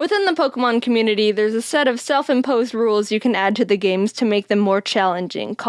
Within the Pokemon community, there's a set of self imposed rules you can add to the games to make them more challenging, called